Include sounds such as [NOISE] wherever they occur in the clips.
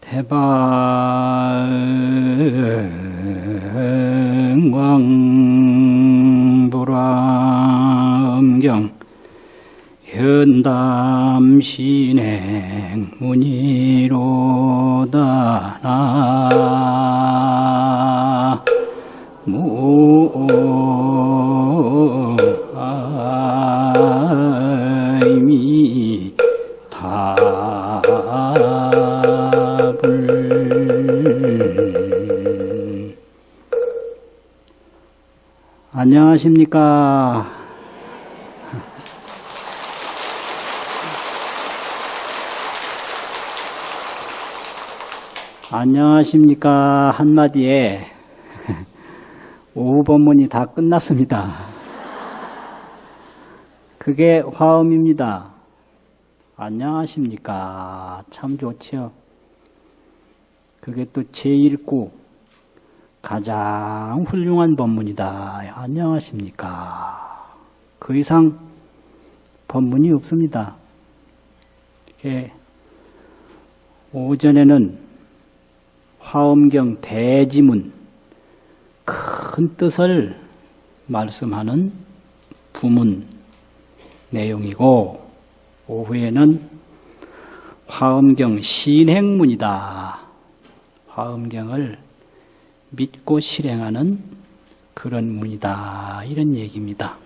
대방왕불암경 현담 신행 문의 안녕하십니까 안녕하십니까 한마디에 [LAUGHS] 오후 법문이 다 끝났습니다. 그게 화음입니다. 안녕하십니까. 참 좋지요. 그게 또 제1구 가장 훌륭한 법문이다. 안녕하십니까. 그 이상 법문이 없습니다. 이게 오전에는 화엄경 대지문 큰 뜻을 말씀하는 부문 내용이고 오후에는 화엄경 신행문이다. 화엄경을 믿고 실행하는 그런 문이다. 이런 얘기입니다.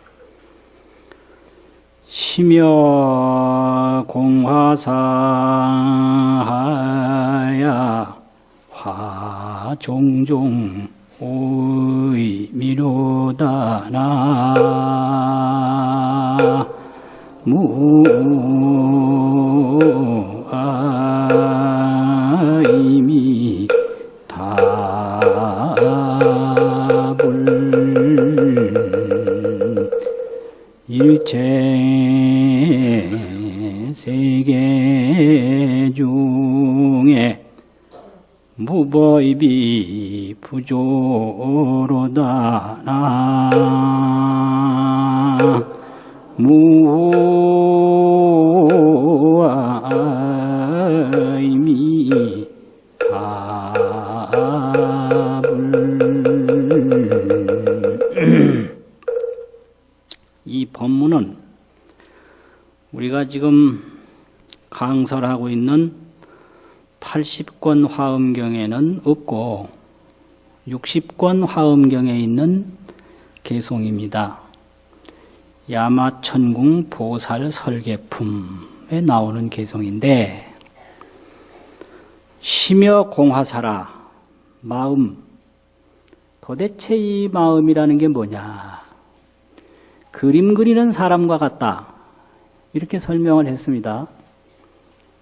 심여 공화사하야 화 종종 오이 미로다 나 부조로다 나 무아이미 이 법문은 우리가 지금 강설하고 있는 80권 화엄경에는 없고 60권 화엄경에 있는 개송입니다. 야마천궁 보살 설계품에 나오는 개송인데 심여 공화사라 마음 도대체 이 마음이라는 게 뭐냐 그림 그리는 사람과 같다 이렇게 설명을 했습니다.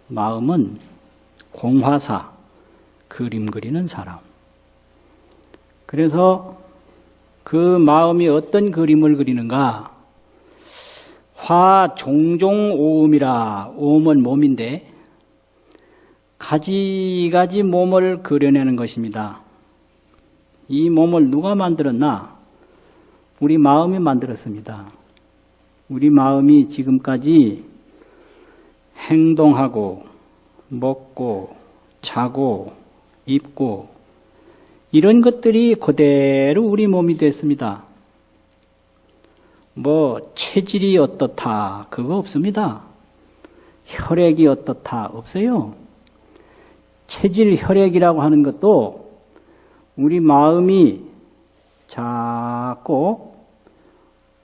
마음은 공화사, 그림 그리는 사람. 그래서 그 마음이 어떤 그림을 그리는가? 화 종종 오음이라 오음은 몸인데 가지가지 몸을 그려내는 것입니다. 이 몸을 누가 만들었나? 우리 마음이 만들었습니다. 우리 마음이 지금까지 행동하고 먹고 자고 입고 이런 것들이 그대로 우리 몸이 됐습니다. 뭐 체질이 어떻다 그거 없습니다. 혈액이 어떻다 없어요. 체질 혈액이라고 하는 것도 우리 마음이 자꾸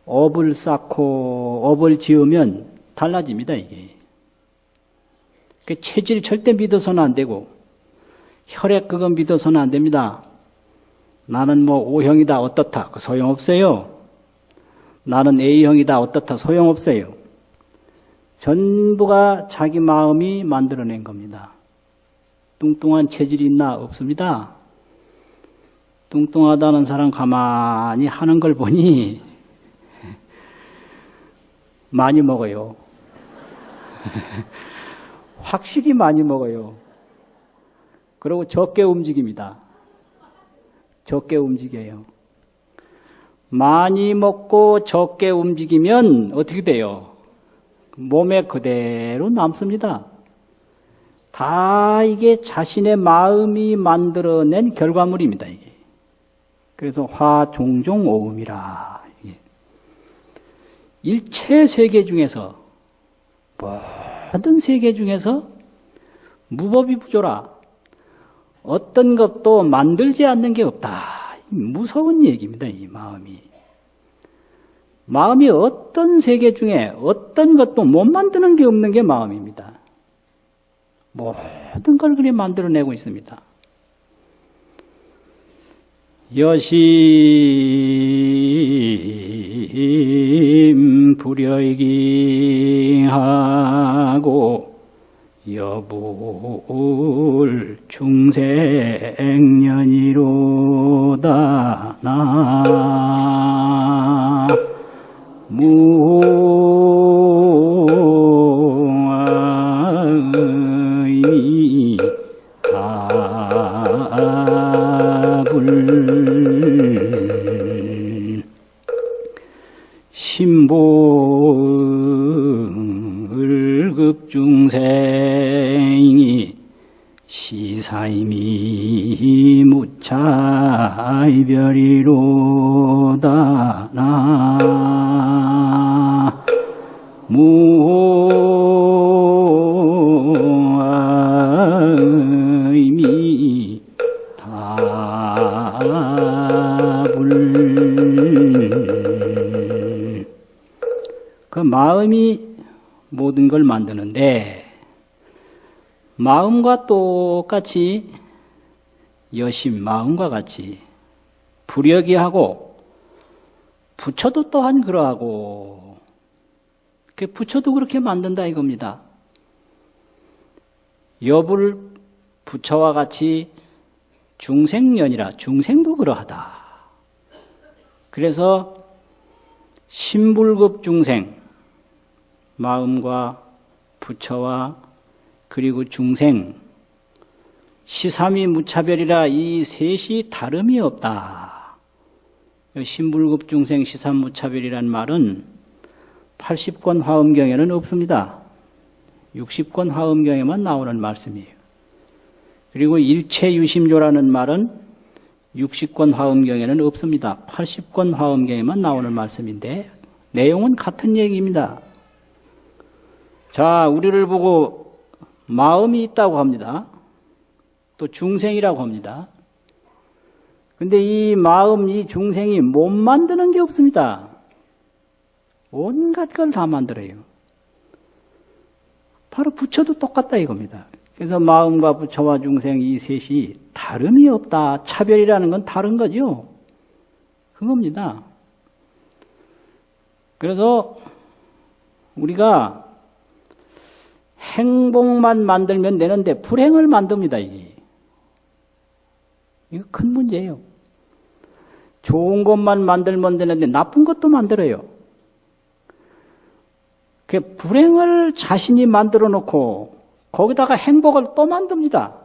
업을 쌓고 업을 지으면 달라집니다 이게. 그 체질 절대 믿어서는 안 되고 혈액 그건 믿어서는 안 됩니다. 나는 뭐 O형이다 어떻다 그 소용없어요. 나는 A형이다 어떻다 소용없어요. 전부가 자기 마음이 만들어낸 겁니다. 뚱뚱한 체질이 있나 없습니다. 뚱뚱하다는 사람 가만히 하는 걸 보니 [LAUGHS] 많이 먹어요. [LAUGHS] 확실히 많이 먹어요. 그리고 적게 움직입니다. 적게 움직여요. 많이 먹고 적게 움직이면 어떻게 돼요? 몸에 그대로 남습니다. 다 이게 자신의 마음이 만들어낸 결과물입니다. 이게. 그래서 화종종 오음이라. 일체 세계 중에서 모든 세계 중에서 무법이 부조라. 어떤 것도 만들지 않는 게 없다. 무서운 얘기입니다. 이 마음이. 마음이 어떤 세계 중에 어떤 것도 못 만드는 게 없는 게 마음입니다. 모든 걸 그리 만들어내고 있습니다. 여심 불여이기하고 여불 중생년이로다. 나 무 마음과 똑같이 여심 마음과 같이 불여기하고 부처도 또한 그러하고 그 부처도 그렇게 만든다 이겁니다. 여불 부처와 같이 중생년이라 중생도 그러하다. 그래서 신불급 중생 마음과 부처와 그리고 중생 시삼이 무차별이라 이 셋이 다름이 없다. 신불급 중생 시삼 무차별이란 말은 80권 화엄경에는 없습니다. 60권 화엄경에만 나오는 말씀이에요. 그리고 일체유심조라는 말은 60권 화엄경에는 없습니다. 80권 화엄경에만 나오는 말씀인데 내용은 같은 얘기입니다. 자, 우리를 보고 마음이 있다고 합니다. 또 중생이라고 합니다. 근데 이 마음, 이 중생이 못 만드는 게 없습니다. 온갖 걸 다 만들어요. 바로 부처도 똑같다 이겁니다. 그래서 마음과 부처와 중생 이 셋이 다름이 없다. 차별이라는 건 다른 거죠. 그겁니다. 그래서 우리가 행복만 만들면 되는데 불행을 만듭니다, 이게. 이거 큰 문제예요. 좋은 것만 만들면 되는데 나쁜 것도 만들어요. 그 불행을 자신이 만들어 놓고 거기다가 행복을 또 만듭니다.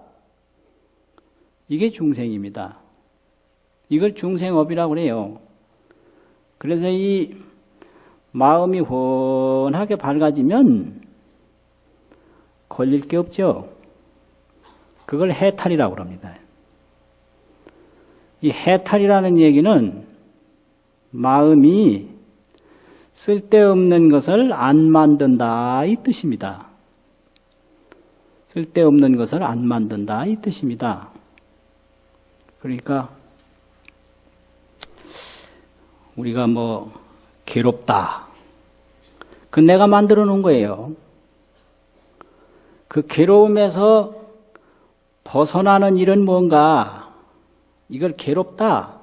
이게 중생입니다. 이걸 중생업이라고 그래요. 그래서 이 마음이 훤하게 밝아지면 걸릴 게 없죠. 그걸 해탈이라고 합니다. 이 해탈이라는 얘기는 마음이 쓸데없는 것을 안 만든다 이 뜻입니다. 쓸데없는 것을 안 만든다 이 뜻입니다. 그러니까 우리가 뭐 괴롭다. 그 내가 만들어 놓은 거예요. 그 괴로움에서 벗어나는 일은 뭔가 이걸 괴롭다.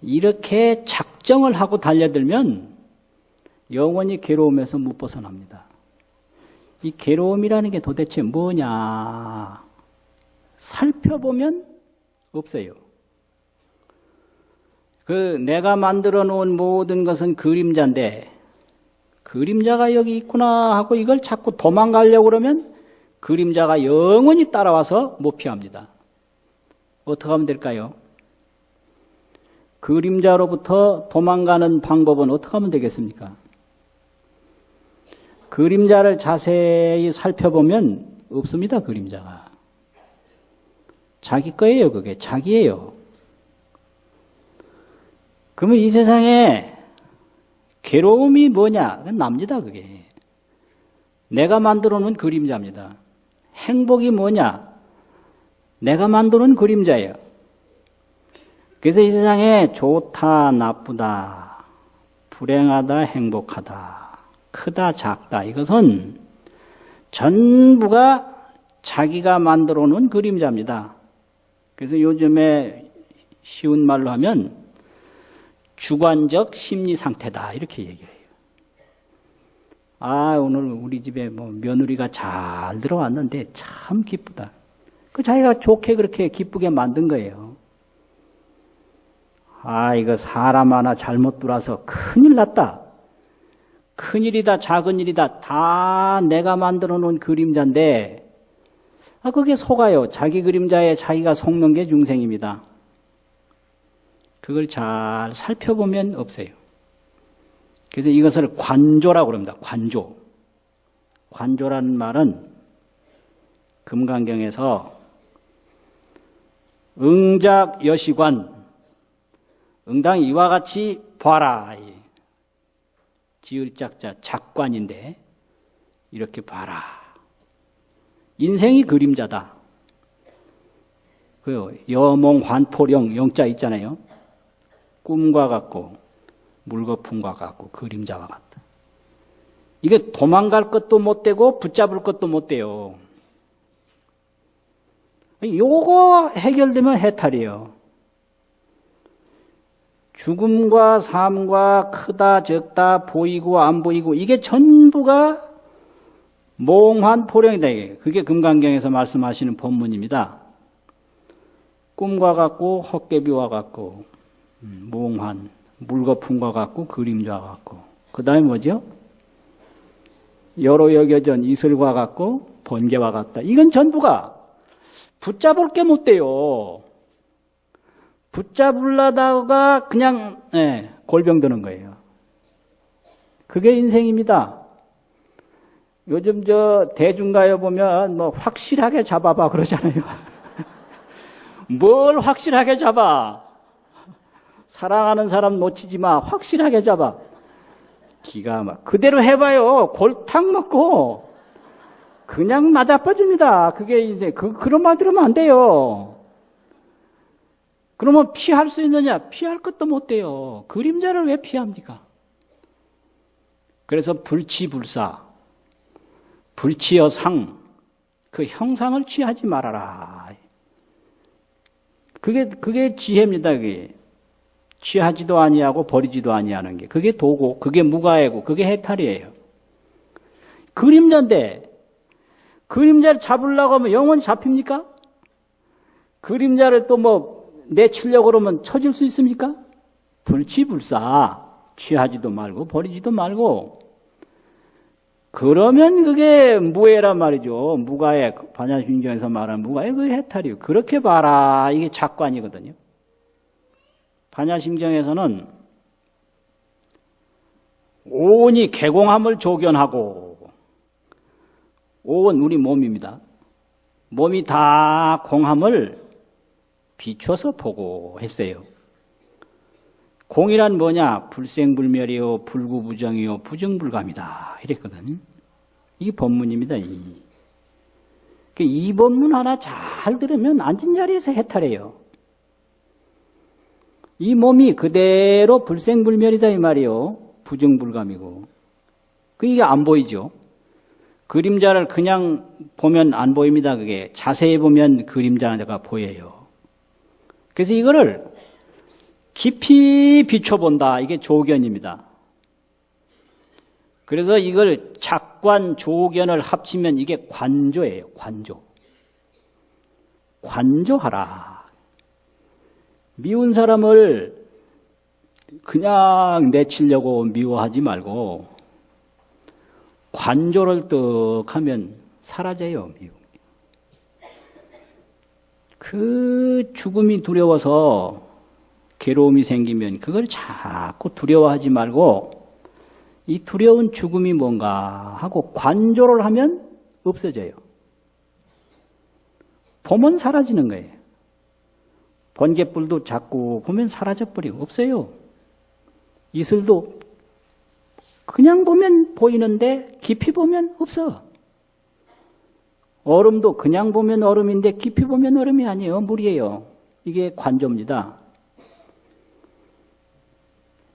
이렇게 작정을 하고 달려들면 영원히 괴로움에서 못 벗어납니다. 이 괴로움이라는 게 도대체 뭐냐? 살펴보면 없어요. 그 내가 만들어 놓은 모든 것은 그림자인데 그림자가 여기 있구나 하고 이걸 자꾸 도망가려고 그러면 그림자가 영원히 따라와서 못 피합니다. 어떻게 하면 될까요? 그림자로부터 도망가는 방법은 어떻게 하면 되겠습니까? 그림자를 자세히 살펴보면 없습니다. 그림자가. 자기 거예요. 그게 자기예요. 그러면 이 세상에 괴로움이 뭐냐? 납니다. 그게. 내가 만들어 놓은 그림자입니다. 행복이 뭐냐? 내가 만들어 놓은 그림자예요. 그래서 이 세상에 좋다, 나쁘다, 불행하다, 행복하다, 크다, 작다, 이것은 전부가 자기가 만들어 놓은 그림자입니다. 그래서 요즘에 쉬운 말로 하면 주관적 심리 상태다, 이렇게 얘기를 해요. 아, 오늘 우리 집에 뭐 며느리가 잘 들어왔는데 참 기쁘다. 그 자기가 좋게 그렇게 기쁘게 만든 거예요. 아, 이거 사람 하나 잘못 들어와서 큰일 났다. 큰일이다, 작은 일이다. 다 내가 만들어 놓은 그림자인데, 아, 그게 속아요. 자기 그림자에 자기가 속는 게 중생입니다. 그걸 잘 살펴보면 없어요. 그래서 이것을 관조라고 그럽니다. 관조. 관조라는 말은 금강경에서 응작 여시관 응당 이와 같이 봐라. 지을 짝자 작관인데 이렇게 봐라. 인생이 그림자다. 그 여몽 환포령 영자 있잖아요. 꿈과 같고 물거품과 같고 그림자와 같다. 이게 도망갈 것도 못 되고 붙잡을 것도 못 돼요. 요거 해결되면 해탈이에요. 죽음과 삶과 크다 적다 보이고 안 보이고 이게 전부가 몽환 포령이다. 그게 금강경에서 말씀하시는 본문입니다. 꿈과 같고 헛개비와 같고 음, 몽환 물거품과 같고 그림자와 같고 그 다음에 뭐죠? 여러 여겨전 이슬과 같고 번개와 같다. 이건 전부가 붙잡을 게 못 돼요. 붙잡으려다가 그냥 예, 골병 드는 거예요. 그게 인생입니다. 요즘 저 대중가요 보면 뭐 확실하게 잡아봐 그러잖아요. [LAUGHS] 뭘 확실하게 잡아? 사랑하는 사람 놓치지 마. 확실하게 잡아. 기가 막 그대로 해봐요. 골탕 먹고 그냥 나자빠집니다. 그게 이제 그 그런 말 들으면 안 돼요. 그러면 피할 수 있느냐? 피할 것도 못 돼요. 그림자를 왜 피합니까? 그래서 불치불사, 불치여 상, 그 형상을 취하지 말아라. 그게 그게 지혜입니다. 그게 취하지도 아니하고 버리지도 아니하는 게 그게 도고, 그게 무가해고, 그게 해탈이에요. 그림자인데 그림자를 잡으려고 하면 영원히 잡힙니까? 그림자를 또 뭐 내치려고 그러면 쳐질 수 있습니까? 불치불사 취하지도 말고 버리지도 말고 그러면 그게 무해란 말이죠. 무가의 반야심경에서 말하는 무가의 그 해탈이요. 그렇게 봐라. 이게 작관이거든요. 반야심경에서는 온이 개공함을 조견하고 온 우리 몸입니다. 몸이 다 공함을 비춰서 보고 했어요. 공이란 뭐냐? 불생불멸이요, 불구부정이요, 부정불감이다. 이랬거든. 이게 법문입니다. 이. 그이 법문 하나 잘 들으면 앉은 자리에서 해탈해요. 이 몸이 그대로 불생불멸이다 이 말이요. 부정불감이고. 그 이게 안 보이죠. 그림자를 그냥 보면 안 보입니다. 그게 자세히 보면 그림자가 보여요. 그래서 이거를 깊이 비춰본다. 이게 조견입니다. 그래서 이걸 작관, 조견을 합치면 이게 관조예요. 관조. 관조하라. 미운 사람을 그냥 내치려고 미워하지 말고 관조를 떡 하면 사라져요. 미움. 그 죽음이 두려워서 괴로움이 생기면 그걸 자꾸 두려워하지 말고 이 두려운 죽음이 뭔가 하고 관조를 하면 없어져요. 보면 사라지는 거예요. 번개불도 자꾸 보면 사라져버리고 없어요. 이슬도 그냥 보면 보이는데 깊이 보면 없어. 얼음도 그냥 보면 얼음인데 깊이 보면 얼음이 아니에요. 물이에요. 이게 관조입니다.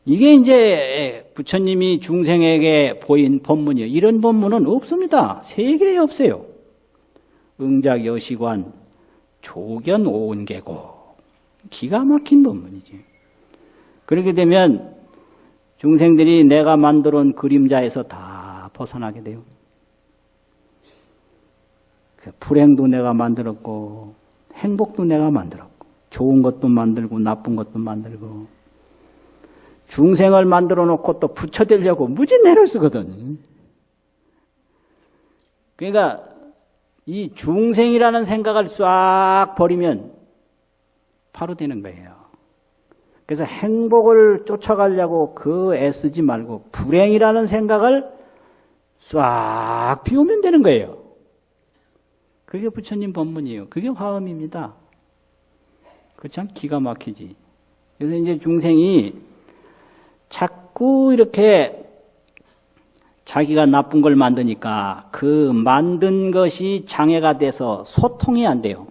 이게 이제 부처님이 중생에게 보인 법문이에요. 이런 법문은 없습니다. 세계에 없어요. 응작 여시관 조견 오은계고 기가 막힌 법문이지. 그렇게 되면 중생들이 내가 만들어 온 그림자에서 다 벗어나게 돼요. 그 불행도 내가 만들었고 행복도 내가 만들었고 좋은 것도 만들고 나쁜 것도 만들고 중생을 만들어 놓고 또 붙여대려고 무지 내를 쓰거든. 그러니까 이 중생이라는 생각을 싹 버리면 바로 되는 거예요. 그래서 행복을 쫓아가려고 그 애쓰지 말고 불행이라는 생각을 싹 비우면 되는 거예요. 그게 부처님 법문이에요. 그게 화음입니다. 그참 기가 막히지. 그래서 이제 중생이 자꾸 이렇게 자기가 나쁜 걸 만드니까 그 만든 것이 장애가 돼서 소통이 안 돼요.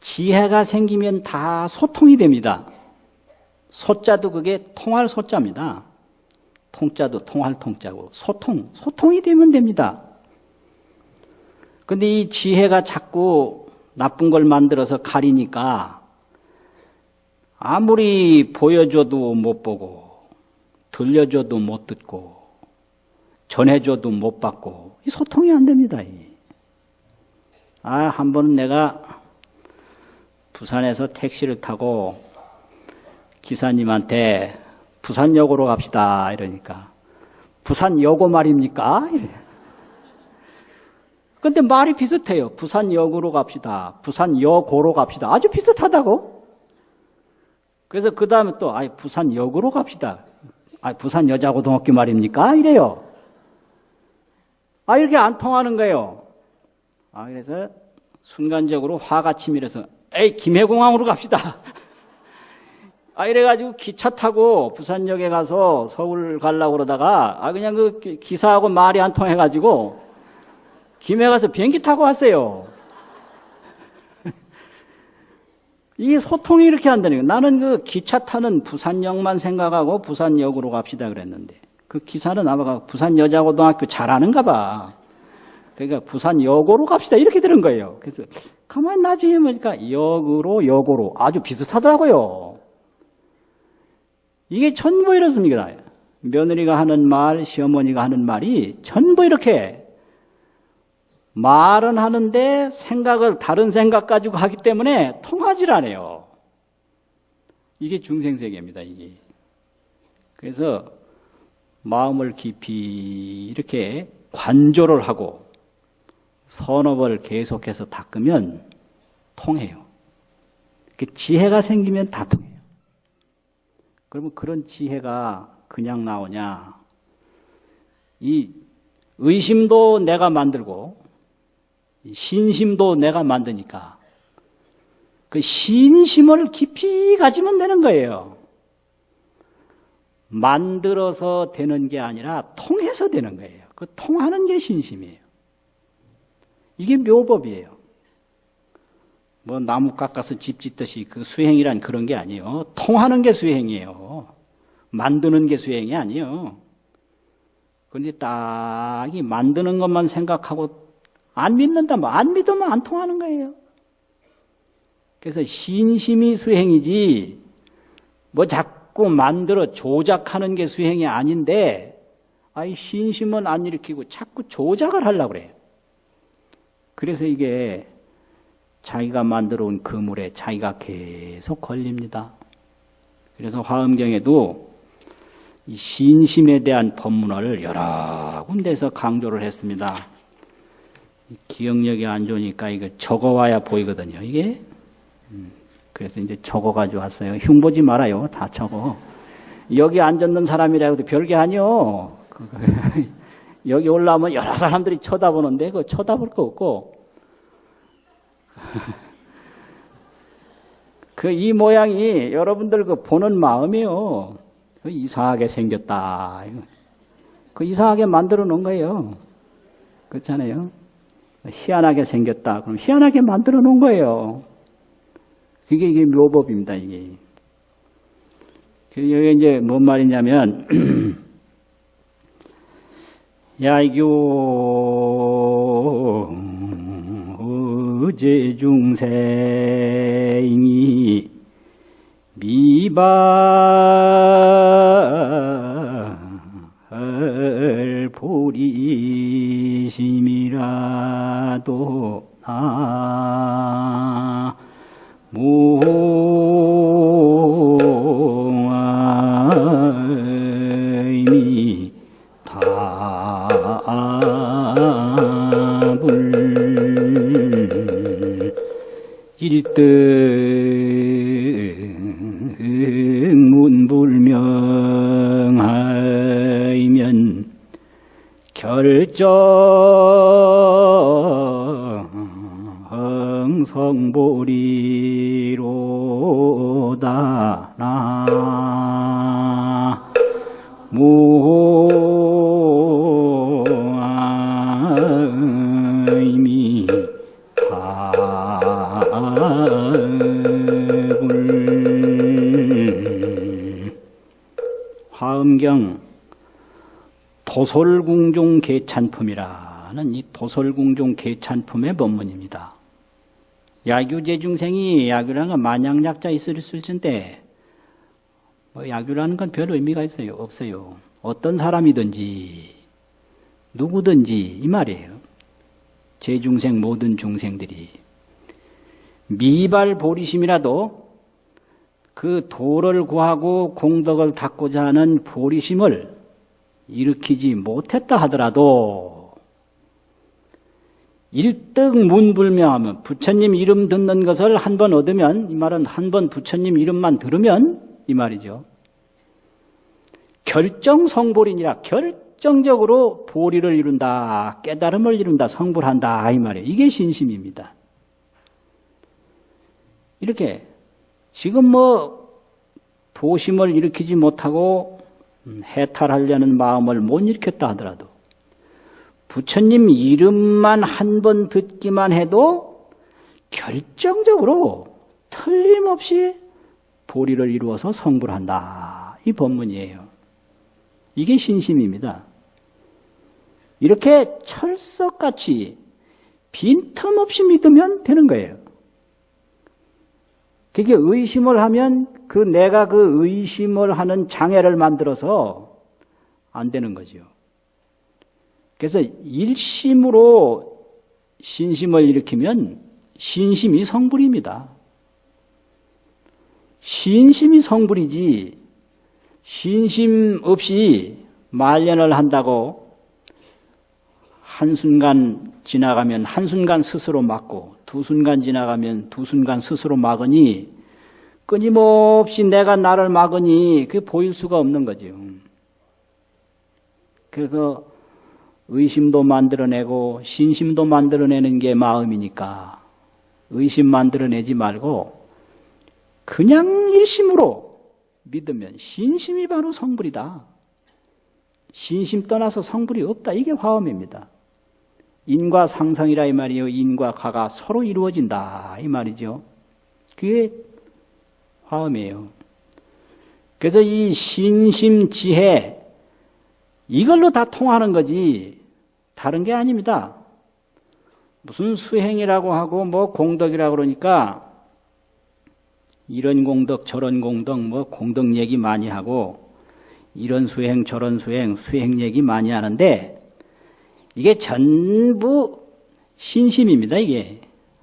지혜가 생기면 다 소통이 됩니다. 소자도 그게 통할 소자입니다. 통자도 통할 통자고 소통, 소통이 되면 됩니다. 근데 이 지혜가 자꾸 나쁜 걸 만들어서 가리니까 아무리 보여줘도 못 보고 들려줘도 못 듣고 전해줘도 못 받고 이 소통이 안 됩니다. 아, 한 번은 내가 부산에서 택시를 타고 기사님한테 부산역으로 갑시다 이러니까 부산역오 말입니까? 근데 말이 비슷해요. 부산역으로 갑시다. 부산역오로 갑시다. 아주 비슷하다고. 그래서 그 다음에 또, 아 부산역으로 갑시다. 아 부산 여자고등학교 말입니까? 이래요. 아, 이렇게 안 통하는 거예요. 아, 그래서 순간적으로 화가 치밀어서, 에이, 김해공항으로 갑시다. 아, 이래가지고 기차 타고 부산역에 가서 서울 가려고 그러다가, 아, 그냥 그 기사하고 말이 안 통해가지고, 김해 가서 비행기 타고 왔어요. [LAUGHS] 이 소통이 이렇게 거예요. 나는 그 기차 타는 부산역만 생각하고 부산역으로 갑시다 그랬는데 그 기사는 아마 부산 여자고등학교 잘하는가 봐. 그러니까 부산역으로 갑시다 이렇게 들은 거예요. 그래서 가만히 나중에 보니까 역으로 역으로 아주 비슷하더라고요. 이게 전부 이렇습니다. 며느리가 하는 말, 시어머니가 하는 말이 전부 이렇게 말은 하는데 생각을 다른 생각 가지고 하기 때문에 통하질 않아요. 이게 중생세계입니다, 이게. 그래서 마음을 깊이 이렇게 관조를 하고 선업을 계속해서 닦으면 통해요. 지혜가 생기면 다 통해요. 그러면 그런 지혜가 그냥 나오냐? 이 의심도 내가 만들고 신심도 내가 만드니까 그 신심을 깊이 가지면 되는 거예요. 만들어서 되는 게 아니라 통해서 되는 거예요. 그 통하는 게 신심이에요. 이게 묘법이에요. 뭐 나무 깎아서 집 짓듯이 그 수행이란 그런 게 아니에요. 통하는 게 수행이에요. 만드는 게 수행이 아니에요. 그런데 딱 이 만드는 것만 생각하고 안 믿는다, 뭐안 믿으면 안 통하는 거예요. 그래서 신심이 수행이지, 뭐 자꾸 만들어 조작하는 게 수행이 아닌데, 아이 신심은 안 일으키고 자꾸 조작을 하려고 그래요. 그래서 이게 자기가 만들어 온 그물에 자기가 계속 걸립니다. 그래서 화엄경에도 이 신심에 대한 법문을 여러 군데서 강조를 했습니다. 기억력이 안 좋으니까 이거 적어와야 보이거든요. 이게 음, 그래서 이제 적어가지고 왔어요. 흉 보지 말아요. 다 적어. 여기 앉았는 사람이라고도 별게 아니요. [LAUGHS] 여기 올라오면 여러 사람들이 쳐다보는데 그 쳐다볼 거 없고 [LAUGHS] 그 이 모양이 여러분들 그 보는 마음이요. 그 이상하게 생겼다. 그 이상하게 만들어 놓은 거예요. 그렇잖아요. 희한하게 생겼다. 그럼 희한하게 만들어 놓은 거예요. 그게 이게 묘법입니다, 이게. 그 여기 이제 뭔 말이냐면, [CLEARS THROAT] 야교 어제 중생이 미발 도솔궁종 개찬품이라는 이 도솔궁종 개찬품의 법문입니다. 야규제 중생이 야규라는 건 만약약자 있을 수 있는데 뭐 야규라는 건 별 의미가 없어요. 없어요. 어떤 사람이든지 누구든지 이 말이에요. 제 중생 모든 중생들이 미발 보리심이라도 그 도를 구하고 공덕을 닦고자 하는 보리심을 일으키지 못했다 하더라도 일등 문불명하면 부처님 이름 듣는 것을 한 번 얻으면 이 말은 한 번 부처님 이름만 들으면 이 말이죠. 결정 성불이니라 결정적으로 보리를 이룬다 깨달음을 이룬다 성불한다 이 말이에요. 이게 신심입니다. 이렇게 지금 뭐 도심을 일으키지 못하고 해탈하려는 마음을 못 일으켰다 하더라도 부처님 이름만 한 번 듣기만 해도 결정적으로 틀림없이 보리를 이루어서 성불 한다. 이 법문이에요. 이게 신심입니다. 이렇게 철석같이 빈틈없이 믿으면 되는 거예요. 그게 의심을 하면 그 내가 그 의심을 하는 장애를 만들어서 안 되는 거죠. 그래서 일심으로 신심을 일으키면 신심이 성불입니다. 신심이 성불이지 신심 없이 말년을 한다고 한순간 지나가면 한순간 스스로 막고 두 순간 지나가면 두 순간 스스로 막으니 끊임없이 내가 나를 막으니 그게 보일 수가 없는 거죠. 그래서 의심도 만들어내고 신심도 만들어내는 게 마음이니까 의심 만들어내지 말고 그냥 일심으로 믿으면 신심이 바로 성불이다. 신심 떠나서 성불이 없다. 이게 화엄입니다. 인과 상상이라 이 말이에요. 인과 가가 서로 이루어진다. 이 말이죠. 그게 화엄이에요. 그래서 이 신심 지혜 이걸로 다 통하는 거지 다른 게 아닙니다. 무슨 수행이라고 하고 뭐 공덕이라고 그러니까 이런 공덕 저런 공덕 뭐 공덕 얘기 많이 하고 이런 수행 저런 수행 수행 얘기 많이 하는데 이게 전부 신심입니다. 이게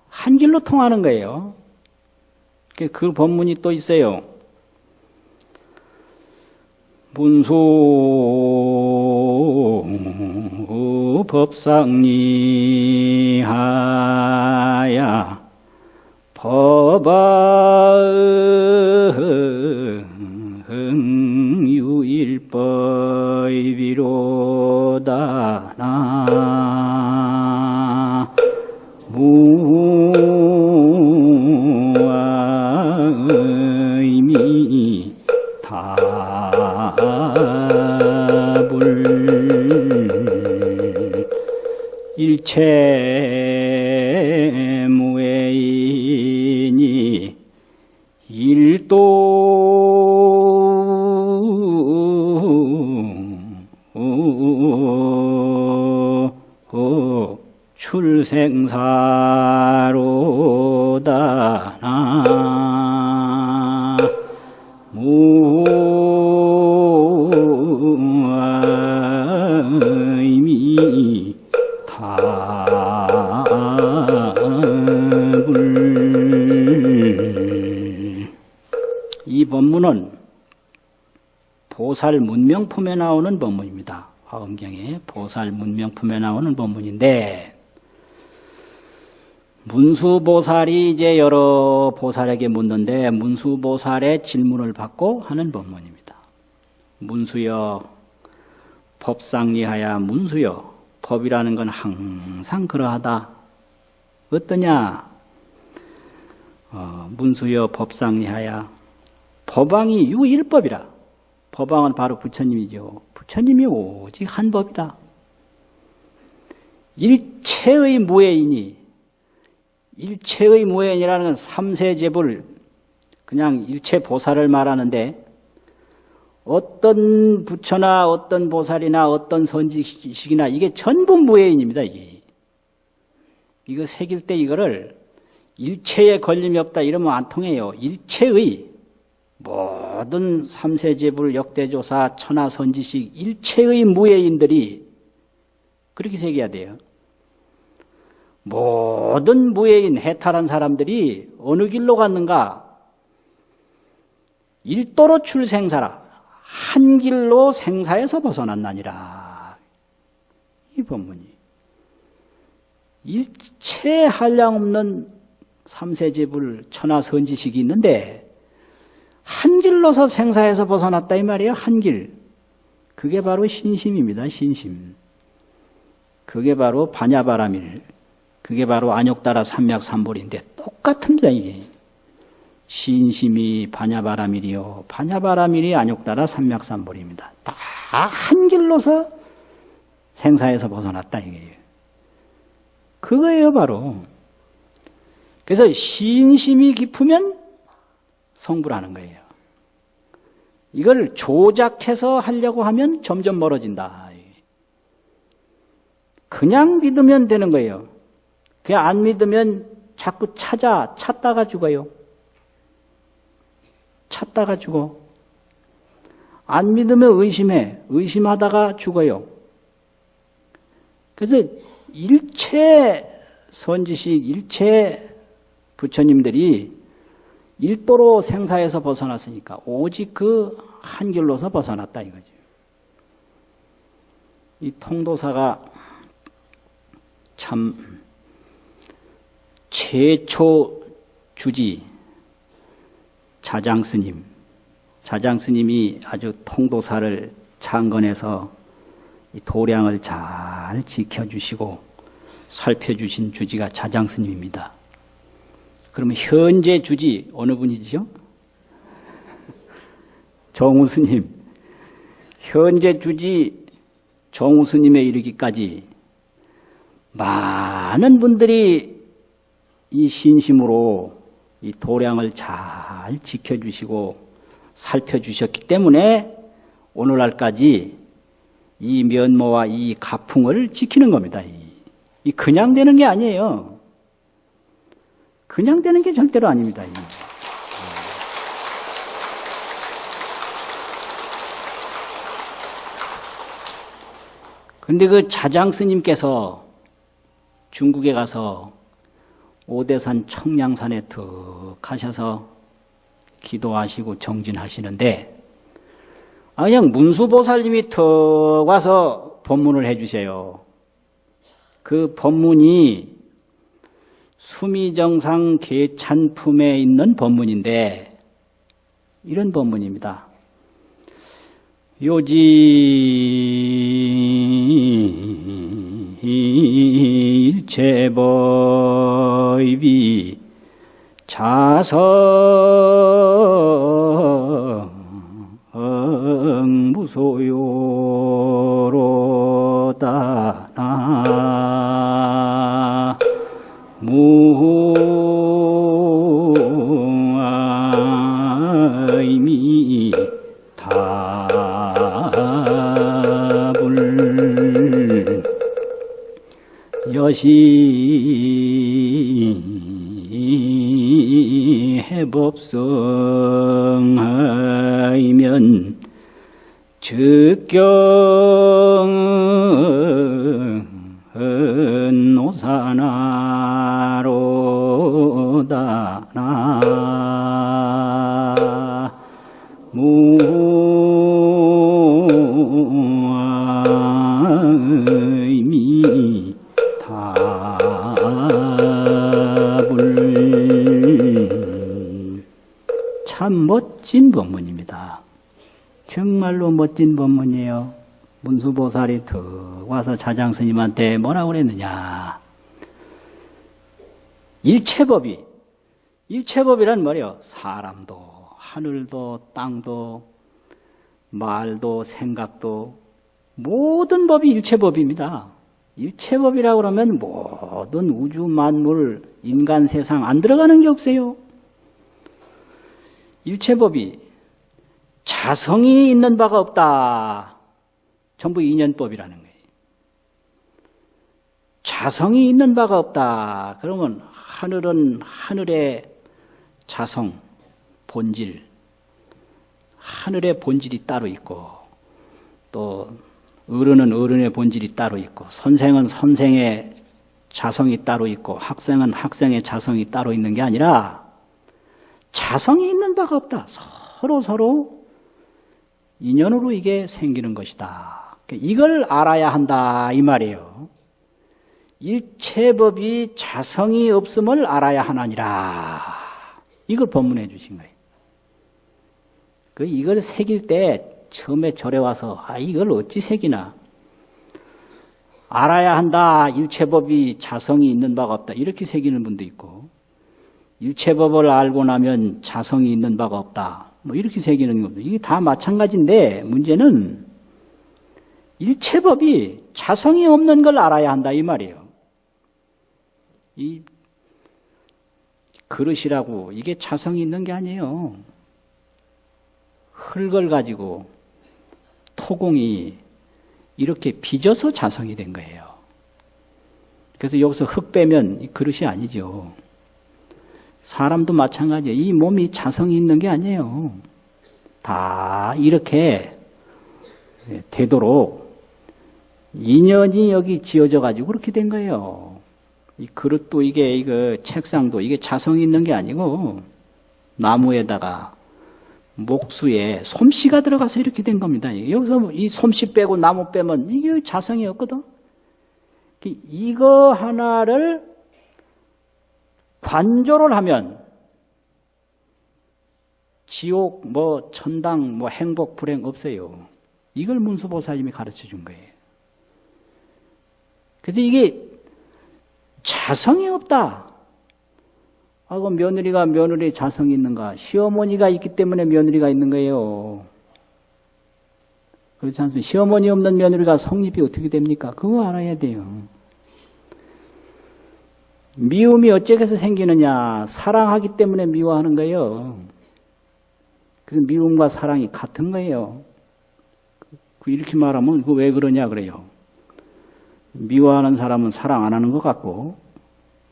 한 길로 통하는 거예요. 그 법문이 또 있어요. 문수 법상리하야 법아 일체 무해이니 일도 출생사로다. 나 보살 문명품에 나오는 법문입니다. 화엄경에 보살 문명품에 나오는 법문인데 문수보살이 이제 여러 보살에게 묻는데 문수보살의 질문을 받고 하는 법문입니다. 문수여 법상리하야 문수여 법이라는 건 항상 그러하다. 어떠냐? 어, 문수여 법상리하야 법왕이 유일법이라. 법왕은 바로 부처님이죠. 부처님이 오직 한 법이다. 일체의 무해이니 일체의 무해인이라는 건 삼세제불 그냥 일체 보살을 말하는데 어떤 부처나 어떤 보살이나 어떤 선지식이나 이게 전부 무해인입니다. 이게 이거 새길 때 이거를 일체에 걸림이 없다 이러면 안 통해요. 일체의 모든 삼세제불 역대조사 천하선지식 일체의 무해인들이 그렇게 새겨야 돼요. 모든 무예인 해탈한 사람들이 어느 길로 갔는가? 일도로 출생사라. 한 길로 생사에서 벗어났나니라. 이 법문이. 일체 한량 없는 삼세제불 천하선지식이 있는데 한 길로서 생사에서 벗어났다 이 말이에요. 한 길. 그게 바로 신심입니다. 신심. 그게 바로 반야바라밀. 그게 바로 안욕따라 삼맥삼볼인데 똑같습니다 이게. 신심이 반야바라밀이요. 반야바라밀이 안욕따라 삼맥삼볼입니다. 다 한 길로서 생사에서 벗어났다 이게. 그거예요 바로. 그래서 신심이 깊으면 성불하는 거예요. 이걸 조작해서 하려고 하면 점점 멀어진다. 그냥 믿으면 되는 거예요. 그냥 안 믿으면 자꾸 찾아, 찾다가 죽어요. 찾다가 죽어. 안 믿으면 의심해. 의심하다가 죽어요. 그래서 일체 선지식, 일체 부처님들이 일도로 생사에서 벗어났으니까 오직 그 한 길로서 벗어났다 이거죠. 이 통도사가 참 최초 주지 자장 스님, 자장 스님이 아주 통도사를 창건해서 도량을 잘 지켜주시고 살펴주신 주지가 자장 스님입니다. 그러면 현재 주지 어느 분이죠? 정우스님. 현재 주지 정우스님에 이르기까지 많은 분들이 이 신심으로 이 도량을 잘 지켜주시고 살펴주셨기 때문에 오늘날까지 이 면모와 이 가풍을 지키는 겁니다. 이 그냥 되는 게 아니에요. 그냥 되는 게 절대로 아닙니다. 근데 그 자장 스님께서 중국에 가서 오대산 청량산에 턱 가셔서 기도하시고 정진하시는데 아, 그냥 문수보살님이 턱 와서 법문을 해주세요. 그 법문이 수미정상 계찬품에 있는 법문인데 이런 법문입니다. 요지 일체법이 자성 즉경은 오사나로다 무의미 답을 참 멋진 법문입니다. 정말로 멋진 법문이에요. 문수보살이 턱 와서 자장스님한테 뭐라고 그랬느냐. 일체법이, 일체법이란 말이요. 사람도, 하늘도, 땅도, 말도, 생각도, 모든 법이 일체법입니다. 일체법이라고 그러면 모든 우주 만물, 인간 세상 안 들어가는 게 없어요. 일체법이 자성이 있는 바가 없다. 전부 인연법이라는 거예요. 자성이 있는 바가 없다. 그러면 하늘은 하늘의 자성, 본질, 하늘의 본질이 따로 있고, 또 어른은 어른의 본질이 따로 있고, 선생은 선생의 자성이 따로 있고, 학생은 학생의 자성이 따로 있는 게 아니라, 자성이 있는 바가 없다. 서로 서로 인연으로 이게 생기는 것이다. 이걸 알아야 한다 이 말이에요. 일체법이 자성이 없음을 알아야 하나니라. 이걸 법문해 주신 거예요. 그 이걸 새길 때 처음에 절에 와서 아 이걸 어찌 새기나 알아야 한다. 일체법이 자성이 있는 바가 없다. 이렇게 새기는 분도 있고 일체법을 알고 나면 자성이 있는 바가 없다. 뭐 이렇게 새기는 겁니다. 이게 다 마찬가지인데 문제는 일체법이 자성이 없는 걸 알아야 한다 이 말이에요. 이 그릇이라고 이게 자성이 있는 게 아니에요. 흙을 가지고 토공이 이렇게 빚어서 자성이 된 거예요. 그래서 여기서 흙 빼면 이 그릇이 아니죠. 사람도 마찬가지예요. 이 몸이 자성이 있는 게 아니에요. 다 이렇게 되도록 인연이 여기 지어져 가지고 그렇게 된 거예요. 이 그릇도 이게 이거 책상도 이게 자성이 있는 게 아니고 나무에다가 목수에 솜씨가 들어가서 이렇게 된 겁니다. 여기서 이 솜씨 빼고 나무 빼면 이게 자성이 없거든. 이거 하나를 관조를 하면 지옥, 뭐 천당, 뭐 행복, 불행 없어요. 이걸 문수보살님이 가르쳐 준 거예요. 그래서 이게 자성이 없다. 아, 그 며느리가 며느리 자성이 있는가? 시어머니가 있기 때문에 며느리가 있는 거예요. 그렇지 않습니까? 시어머니 없는 며느리가 성립이 어떻게 됩니까? 그거 알아야 돼요. 미움이 어째서 생기느냐? 사랑하기 때문에 미워하는 거예요. 그래서 미움과 사랑이 같은 거예요. 그 이렇게 말하면 그왜 그러냐 그래요. 미워하는 사람은 사랑 안 하는 것 같고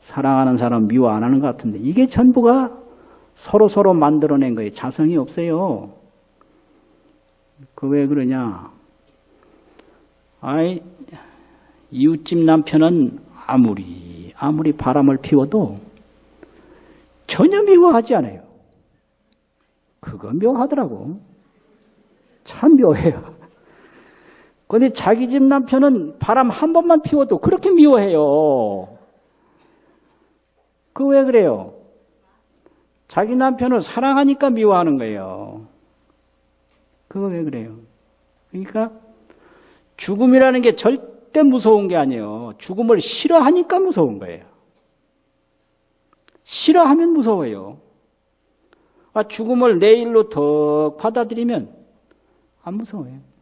사랑하는 사람은 미워 안 하는 것 같은데 이게 전부가 서로 서로 만들어낸 거예요. 자성이 없어요. 그 왜 그러냐? 아이 이웃집 남편은 아무리 아무리 바람을 피워도 전혀 미워하지 않아요. 그거 묘하더라고. 참 묘해요. 근데 자기 집 남편은 바람 한 번만 피워도 그렇게 미워해요. 그 왜 그래요? 자기 남편을 사랑하니까 미워하는 거예요. 그거 왜 그래요? 그러니까 죽음이라는 게 절대 무서운 게 아니에요. 죽음을 싫어하니까 무서운 거예요. 싫어하면 무서워요. 아, 죽음을 내 일로 더 받아들이면 안 무서워요.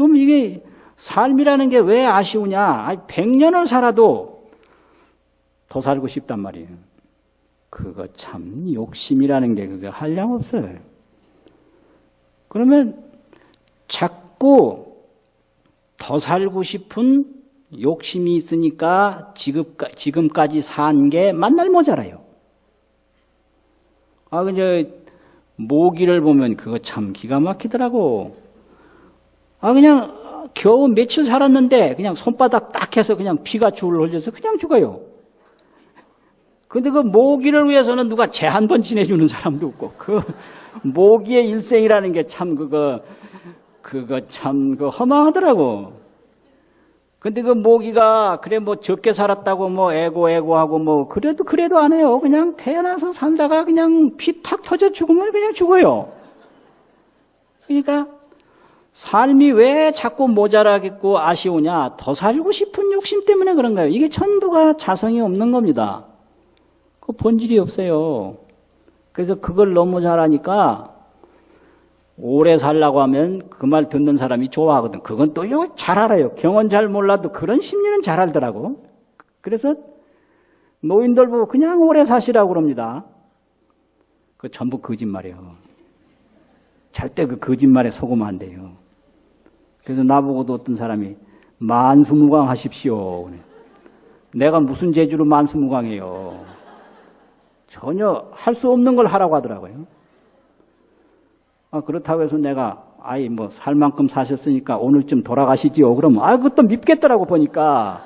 그럼 이게 삶이라는 게 왜 아쉬우냐? 아니, 100년을 살아도 더 살고 싶단 말이에요. 그거 참 욕심이라는 게 그거 한량 없어요. 그러면 자꾸 더 살고 싶은 욕심이 있으니까 지금까, 지금까지 산게 만날 모자라요. 아, 그냥 모기를 보면 그거 참 기가 막히더라고. 아, 그냥 겨우 며칠 살았는데 그냥 손바닥 딱 해서 그냥 피가 줄 흘려서 그냥 죽어요. 근데 그 모기를 위해서는 누가 재한번 지내주는 사람도 없고, 그 모기의 일생이라는 게 참 그거, 그거 참 그 허망하더라고. 근데 그 모기가 그래 뭐 적게 살았다고 뭐 애고 애고 하고 뭐 그래도 그래도 안 해요. 그냥 태어나서 살다가 그냥 피 탁 터져 죽으면 그냥 죽어요. 그러니까 삶이 왜 자꾸 모자라겠고 아쉬우냐? 더 살고 싶은 욕심 때문에 그런 거예요. 이게 전부가 자성이 없는 겁니다. 그 본질이 없어요. 그래서 그걸 너무 잘하니까 오래 살라고 하면 그 말 듣는 사람이 좋아하거든. 그건 또 잘 알아요. 경원 잘 몰라도 그런 심리는 잘 알더라고. 그래서 노인들 보고 그냥 오래 사시라고 그럽니다. 그 전부 거짓말이에요. 절대 그 거짓말에 속으면 안 돼요. 그래서 나보고도 어떤 사람이 만수무강 하십시오. 내가 무슨 재주로 만수무강해요. 전혀 할 수 없는 걸 하라고 하더라고요. 아, 그렇다고 해서 내가 아이 뭐 살 만큼 사셨으니까 오늘쯤 돌아가시지요. 그러면 아 그것도 밉겠더라고 보니까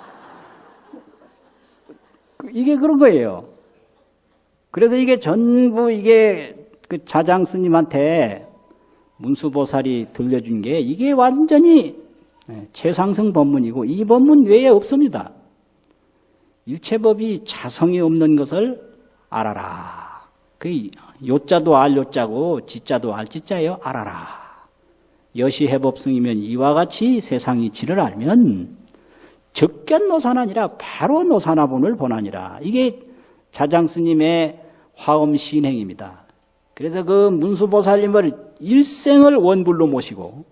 그, 이게 그런 거예요. 그래서 이게 전부 이게 그 자장 스님한테 문수보살이 들려준 게 이게 완전히 예, 최상승 법문이고 이 법문 외에 없습니다. 일체법이 자성이 없는 것을 알아라. 그 요자도 알 요자고 지자도 알 지자예요. 알아라. 여시해법승이면 이와 같이 세상 이치를 알면 적견 노산아니라 바로 노산화본을 보나니라. 이게 자장 스님의 화엄 신행입니다. 그래서 그 문수보살님을 일생을 원불로 모시고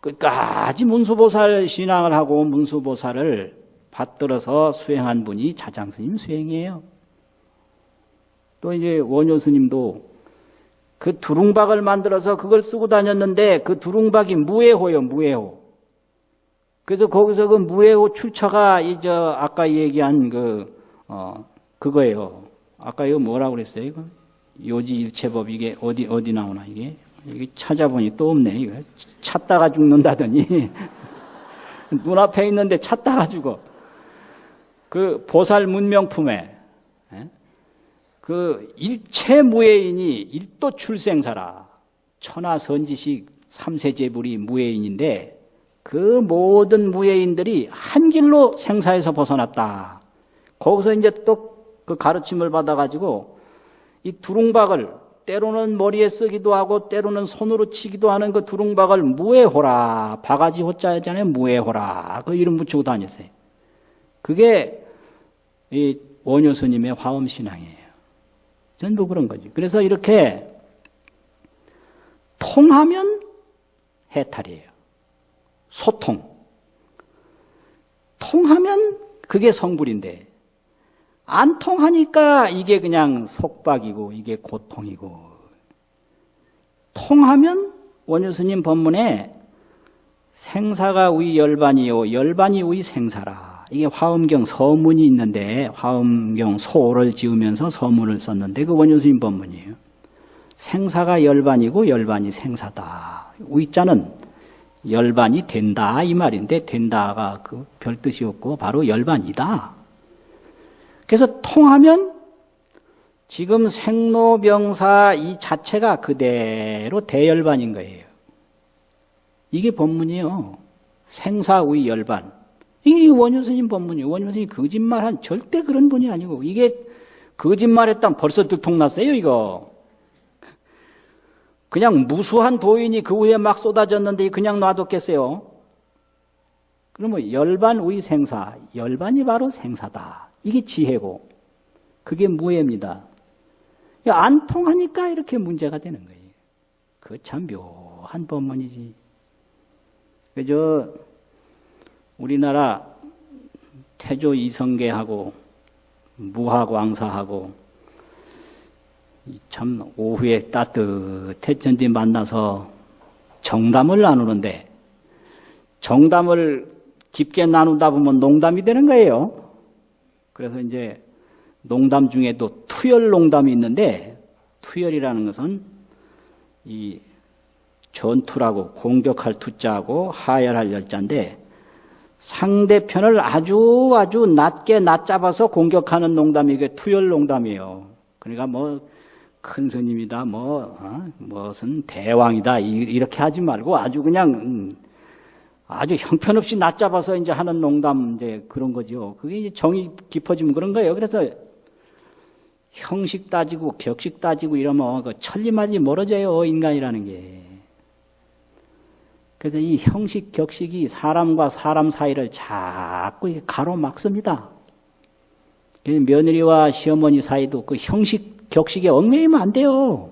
끝까지 문수보살 신앙을 하고 문수보살을 받들어서 수행한 분이 자장스님 수행이에요. 또 이제 원효 스님도 그 두룽박을 만들어서 그걸 쓰고 다녔는데 그 두룽박이 무해호요, 무해호. 그래서 거기서 그 무해호 출처가 이제 아까 얘기한 그, 어, 그거예요. 아까 이거 뭐라고 그랬어요, 이거? 요지일체법 이게 어디, 어디 나오나, 이게? 이게 찾아보니 또 없네, 이거. 찾다가 죽는다더니. [LAUGHS] 눈앞에 있는데 찾다가 죽어. 그 보살 문명품에 그 일체 무예인이 일도 출생사라. 천하 선지식 삼세제불이 무예인인데 그 모든 무예인들이 한 길로 생사에서 벗어났다. 거기서 이제 또 그 가르침을 받아가지고 이 두룽박을 때로는 머리에 쓰기도 하고 때로는 손으로 치기도 하는 그 두룽박을 무예호라 바가지 호자잖아요 무예호라 그 이름 붙이고 다녔어요. 그게 이 원효 스님의 화엄 신앙이에요. 전부 그런 거지. 그래서 이렇게 통하면 해탈이에요. 소통. 통하면 그게 성불인데 안 통하니까 이게 그냥 속박이고 이게 고통이고 통하면 원효스님 법문에 생사가 우리 열반이요 열반이 우리 생사라 이게 화엄경 서문이 있는데 화엄경 소를 지으면서 서문을 썼는데 그 원효스님 법문이에요. 생사가 열반이고 열반이 생사다. 우자는 열반이 된다 이 말인데 된다가 그 별 뜻이 없고 바로 열반이다. 그래서 통하면 지금 생로병사 이 자체가 그대로 대열반인 거예요. 이게 법문이에요. 생사의 열반. 이게 원효 스님 법문이에요. 원효 스님 거짓말한 절대 그런 분이 아니고 이게 거짓말했다면 벌써 들통났어요 이거. 그냥 무수한 도인이 그 후에 막 쏟아졌는데 그냥 놔뒀겠어요? 그러면 열반 의 생사, 열반이 바로 생사다. 이게 지혜고 그게 무예입니다. 안 통하니까 이렇게 문제가 되는 거예요. 그 참 묘한 법문이지. 그저 우리나라 태조 이성계하고 무화광사하고 참 오후에 따뜻했전지 만나서 정담을 나누는데 정담을 깊게 나누다 보면 농담이 되는 거예요. 그래서 이제 농담 중에도 투열 농담이 있는데 투열이라는 것은 이 전투라고 공격할 투자하고 하열할 열자인데 상대편을 아주 아주 낮게 낮잡아서 공격하는 농담이 이게 투열 농담이에요. 그러니까 뭐 큰 스님이다, 뭐 어? 무슨 대왕이다 이렇게 하지 말고 아주 그냥 음, 아주 형편없이 낮잡아서 이제 하는 농담 이제 그런 거죠. 그게 이제 정이 깊어지면 그런 거예요. 그래서 형식 따지고 격식 따지고 이러면 그 천리말리 멀어져요 인간이라는 게. 그래서 이 형식 격식이 사람과 사람 사이를 자꾸 가로막습니다. 며느리와 시어머니 사이도 그 형식 격식에 얽매이면 안 돼요.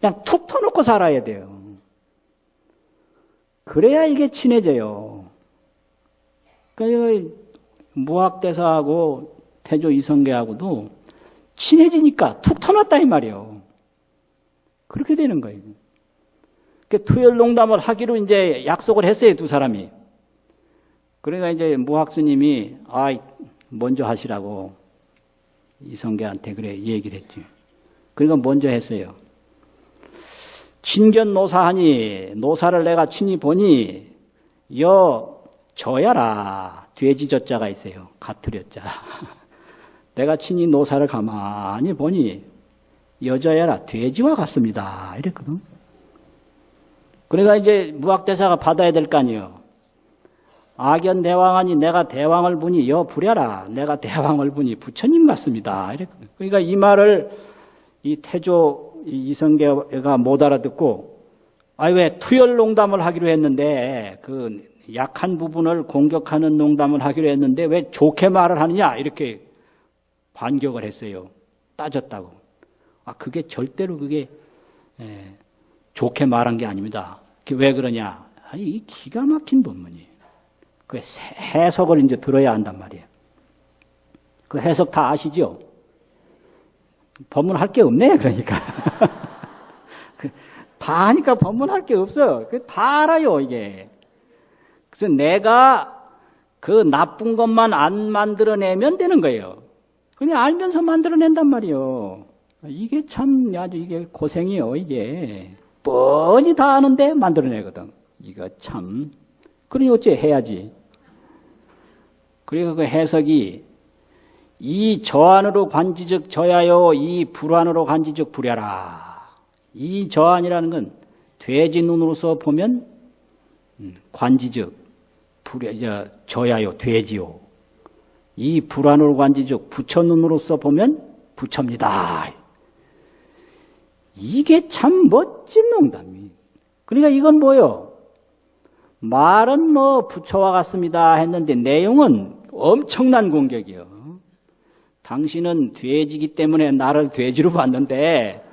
그냥 툭 터놓고 살아야 돼요. 그래야 이게 친해져요. 그러니까 무학대사하고 태조 이성계하고도 친해지니까 툭 터놨다 이 말이에요. 그렇게 되는 거예요. 그 투열 농담을 하기로 이제 약속을 했어요, 두 사람이. 그러니까 이제 무학스님이, 아, 먼저 하시라고 이성계한테 그래 얘기를 했지. 그러니까 먼저 했어요. 친견 노사하니 노사를 내가 친히 보니 여 저야라 돼지 젖자가 있어요. 가투렸자. [LAUGHS] 내가 친히 노사를 가만히 보니 여자야라 돼지와 같습니다. 이랬거든. 그러니까 이제 무학대사가 받아야 될 거 아니에요. 악연 대왕하니 내가 대왕을 보니 여 부려라. 내가 대왕을 보니 부처님 같습니다. 이랬거든. 그러니까 이 말을 이 태조 이성계가 못 알아듣고 아 왜 투열 농담을 하기로 했는데 그 약한 부분을 공격하는 농담을 하기로 했는데 왜 좋게 말을 하느냐 이렇게 반격을 했어요. 따졌다고. 아 그게 절대로 그게 에, 좋게 말한 게 아닙니다. 왜 그러냐? 아니 이 기가 막힌 본문이. 그 해석을 이제 들어야 한단 말이에요. 그 해석 다 아시죠? 법문할 게 없네, 그러니까. [LAUGHS] 다 하니까 법문할 게 없어. 다 알아요, 이게. 그래서 내가 그 나쁜 것만 안 만들어내면 되는 거예요. 그냥 알면서 만들어낸단 말이에요. 이게 참 아주 이게 고생이요, 이게. 뻔히 다 아는데 만들어내거든. 이거 참. 그러니 어째 해야지. 그리고 그 해석이 이 저안으로 관지적 저야요, 이 불안으로 관지적 불야라. 이 저안이라는 건 돼지 눈으로서 보면 음, 관지적 불야, 저야요, 돼지요. 이 불안으로 관지적 부처 눈으로서 보면 부처입니다. 이게 참 멋진 농담이. 그러니까 이건 뭐요? 말은 뭐 부처와 같습니다 했는데 내용은 엄청난 공격이요. 당신은 돼지기 때문에 나를 돼지로 봤는데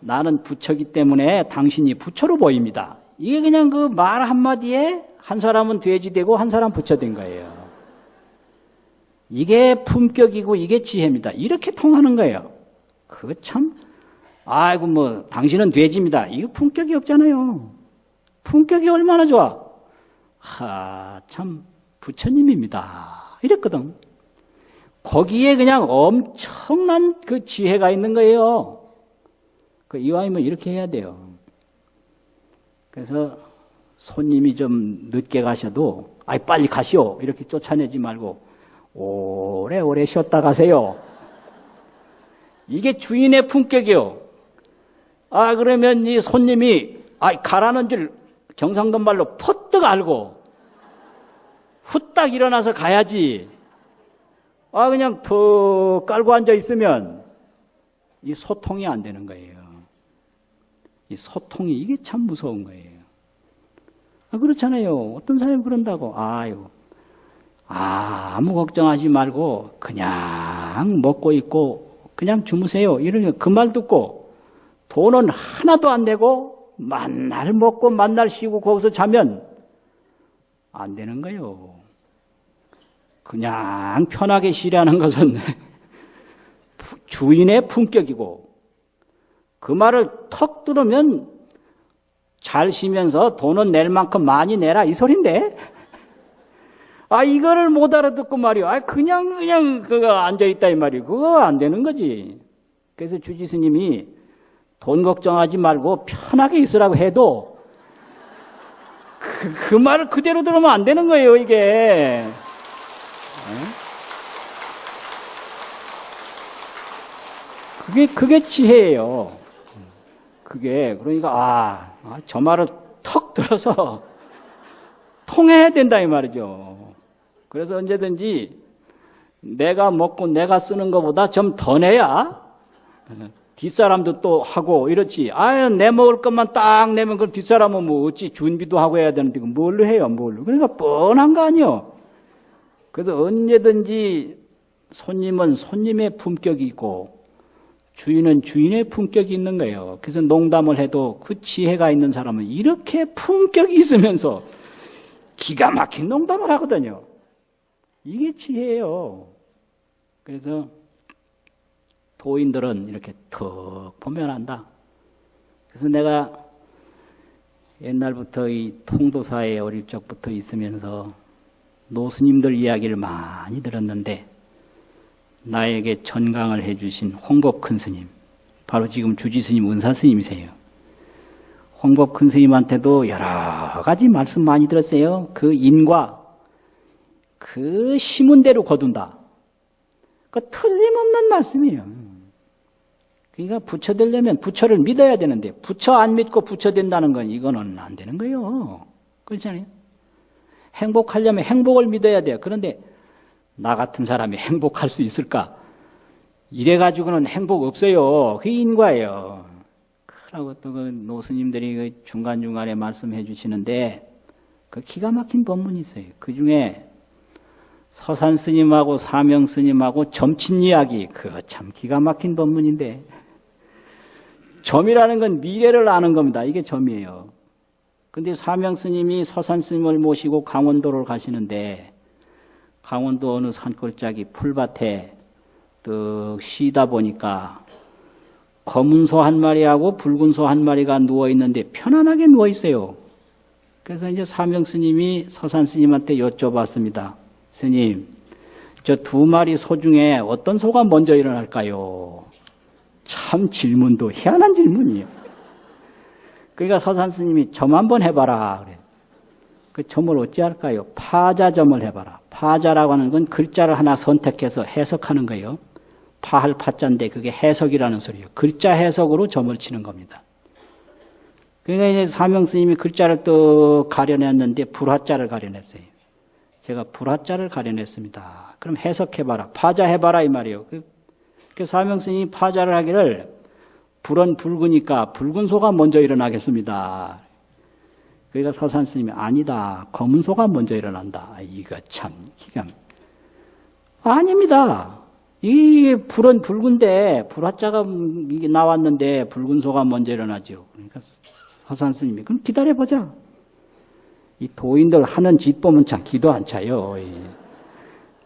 나는 부처기 때문에 당신이 부처로 보입니다. 이게 그냥 그 말 한마디에 한 사람은 돼지 되고 한 사람 부처 된 거예요. 이게 품격이고 이게 지혜입니다. 이렇게 통하는 거예요. 그거 참, 아이고 뭐 당신은 돼지입니다. 이거 품격이 없잖아요. 품격이 얼마나 좋아. 하, 참 부처님입니다. 이랬거든. 거기에 그냥 엄청난 그 지혜가 있는 거예요. 그 이왕이면 이렇게 해야 돼요. 그래서 손님이 좀 늦게 가셔도 아이 빨리 가시오 이렇게 쫓아내지 말고 오래오래 쉬었다 가세요. 이게 주인의 품격이요. 아 그러면 이 손님이 아 가라는 줄 경상도 말로 퍼뜩 알고 후딱 일어나서 가야지. 아, 그냥 푹 깔고 앉아 있으면 이 소통이 안 되는 거예요. 이 소통이 이게 참 무서운 거예요. 아, 그렇잖아요. 어떤 사람이 그런다고. 아유, 아, 아무 걱정하지 말고 그냥 먹고 있고 그냥 주무세요. 이러면 그말 듣고 돈은 하나도 안 내고 만날 먹고 만날 쉬고 거기서 자면 안 되는 거예요. 그냥 편하게 쉬라는 것은 [LAUGHS] 주인의 품격이고 그 말을 턱 들으면 잘 쉬면서 돈은 낼 만큼 많이 내라 이 소린데 아, 이거를 못 알아듣고 말이요. 아, 그냥, 그냥, 그거 앉아있다, 이 말이요. 그거 안 되는 거지. 그래서 주지스님이 돈 걱정하지 말고 편하게 있으라고 해도 그, 그 말을 그대로 들으면 안 되는 거예요, 이게. 그게, 그게 지혜예요. 그게, 그러니까, 아, 아, 저 말을 턱 들어서 [LAUGHS] 통해야 된다, 이 말이죠. 그래서 언제든지 내가 먹고 내가 쓰는 것보다 좀 더 내야 뒷사람도 또 하고 이렇지. 아유, 내 먹을 것만 딱 내면 그 뒷사람은 뭐 어찌 준비도 하고 해야 되는데 그 뭘로 해요, 뭘로. 그러니까 뻔한 거 아니요. 그래서 언제든지 손님은 손님의 품격이 있고 주인은 주인의 품격이 있는 거예요. 그래서 농담을 해도 그 지혜가 있는 사람은 이렇게 품격이 있으면서 기가 막힌 농담을 하거든요. 이게 지혜예요. 그래서 도인들은 이렇게 턱 보면 안다. 그래서 내가 옛날부터 이 통도사에 어릴 적부터 있으면서 노스님들 이야기를 많이 들었는데 나에게 전강을 해주신 홍법 큰 스님, 바로 지금 주지 스님, 은사 스님이세요. 홍법 큰 스님한테도 여러 가지 말씀 많이 들었어요. 그 인과 그 심은 대로 거둔다. 그 틀림없는 말씀이에요. 그러니까 부처 되려면 부처를 믿어야 되는데 부처 안 믿고 부처 된다는 건 이거는 안 되는 거예요. 그렇잖아요. 행복하려면 행복을 믿어야 돼요. 그런데 나 같은 사람이 행복할 수 있을까? 이래가지고는 행복 없어요. 그게 인과예요. 그러고 또 그 노스님들이 그 중간중간에 말씀해 주시는데 그 기가 막힌 법문이 있어요. 그 중에 서산 스님하고 사명 스님하고 점친 이야기, 그거 참 기가 막힌 법문인데. 점이라는 건 미래를 아는 겁니다. 이게 점이에요. 근데 사명 스님이 서산 스님을 모시고 강원도를 가시는데, 강원도 어느 산골짜기 풀밭에 뚝 쉬다 보니까 검은 소 한 마리하고 붉은 소 한 마리가 누워 있는데 편안하게 누워 있어요. 그래서 이제 사명 스님이 서산 스님한테 여쭤봤습니다. 스님, 저 두 마리 소 중에 어떤 소가 먼저 일어날까요? 참 질문도 희한한 질문이에요. 그러니까 서산 스님이 점 한번 해봐라. 그래. 그 점을 어찌할까요? 파자점을 해봐라. 파자라고 하는 건 글자를 하나 선택해서 해석하는 거예요. 파할 파자인데 그게 해석이라는 소리예요. 글자 해석으로 점을 치는 겁니다. 그러니까 이제 사명 스님이 글자를 또 가려냈는데 불화자를 가려냈어요. 제가 불화자를 가려냈습니다. 그럼 해석해봐라. 파자해봐라 이 말이에요. 그, 그 사명 스님이 파자를 하기를 불은 붉으니까 붉은 소가 먼저 일어나겠습니다. 그러니까 서산 스님이 아니다. 검은 소가 먼저 일어난다. 이거 참 기가 아닙니다. 이 불은 붉은데 불화자가 나왔는데 붉은 소가 먼저 일어나죠. 그러니까 서산 스님이 그럼 기다려 보자. 이 도인들 하는 짓 보면 참 기도 안 차요.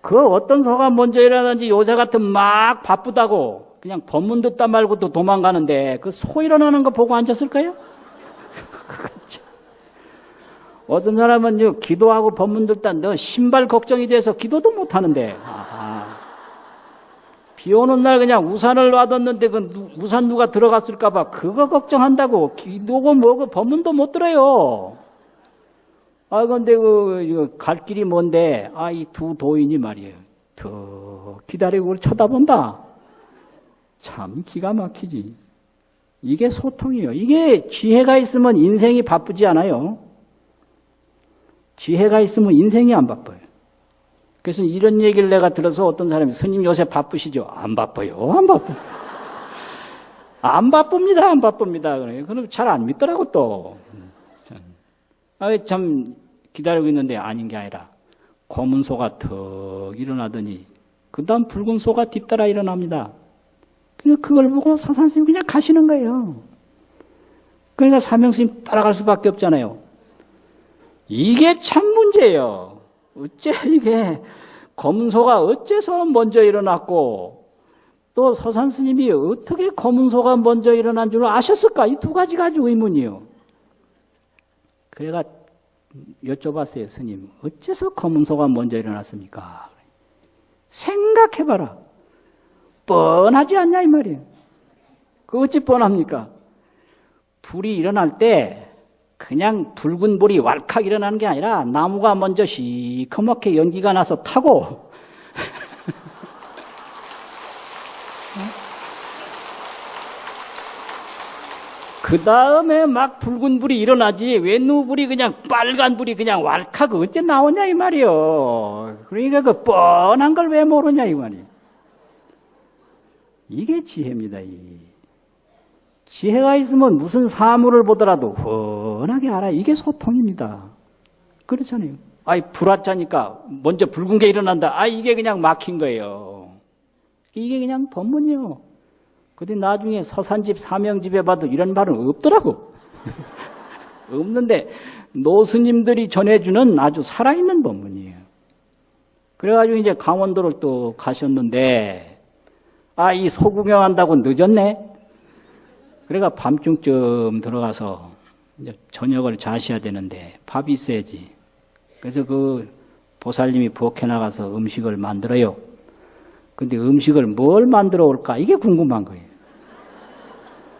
그 어떤 소가 먼저 일어나는지 요새 같은 막 바쁘다고 그냥 법문 듣다 말고 또 도망가는데 그 소 일어나는 거 보고 앉았을까요? [LAUGHS] 어떤 사람은 기도하고 법문 듣다 너 신발 걱정이 돼서 기도도 못 하는데 비 오는 날 그냥 우산을 놔뒀는데 그 우산 누가 들어갔을까 봐 그거 걱정한다고 기도고 뭐고 법문도 못 들어요. 아 근데 그 갈 길이 뭔데 아 이 두 도인이 말이에요. 더 기다리고 쳐다본다. 참 기가 막히지. 이게 소통이에요. 이게 지혜가 있으면 인생이 바쁘지 않아요. 지혜가 있으면 인생이 안 바빠요. 그래서 이런 얘기를 내가 들어서 어떤 사람이 스님 요새 바쁘시죠? 안 바빠요. 안 바빠요. 안 바쁩니다. 안 바쁩니다. 그럼 잘 안 믿더라고 또. 아, 참 기다리고 있는데 아닌 게 아니라 검은 소가 턱 일어나더니 그 다음 붉은 소가 뒤따라 일어납니다. 그냥 그걸 보고 사산스님 그냥 가시는 거예요. 그러니까 사명스님 따라갈 수밖에 없잖아요. 이게 참 문제예요. 어째 이게 검은 소가 어째서 먼저 일어났고 또 서산 스님이 어떻게 검은 소가 먼저 일어난 줄 아셨을까? 이 두 가지 가지고 의문이요. 그래가 여쭤봤어요, 스님. 어째서 검은소가 먼저 일어났습니까? 생각해봐라. 뻔하지 않냐, 이 말이에요. 그 어찌 뻔합니까? 불이 일어날 때 그냥 붉은 불이 왈칵 일어나는 게 아니라 나무가 먼저 시커멓게 연기가 나서 타고 [LAUGHS] 그 다음에 막 붉은 불이 일어나지 웬누 불이 그냥 빨간 불이 그냥 왈칵 어째 나오냐 이 말이요. 그러니까 그 뻔한 걸 왜 모르냐 이 말이. 이게 지혜입니다. 이 지혜가 있으면 무슨 사물을 보더라도 훤하게 알아. 이게 소통입니다. 그렇잖아요. 아이 불왔자니까 먼저 붉은 게 일어난다. 아 이게 그냥 막힌 거예요. 이게 그냥 법문이요. 근데 나중에 서산집 사명집에 봐도 이런 말은 없더라고. [LAUGHS] 없는데 노스님들이 전해주는 아주 살아있는 법문이에요. 그래가지고 이제 강원도를 또 가셨는데 아 이 소구경한다고 늦었네. 그래가 밤중쯤 들어가서 이제 저녁을 자셔야 되는데 밥이 있어야지. 그래서 그 보살님이 부엌에 나가서 음식을 만들어요. 근데 음식을 뭘 만들어 올까? 이게 궁금한 거예요.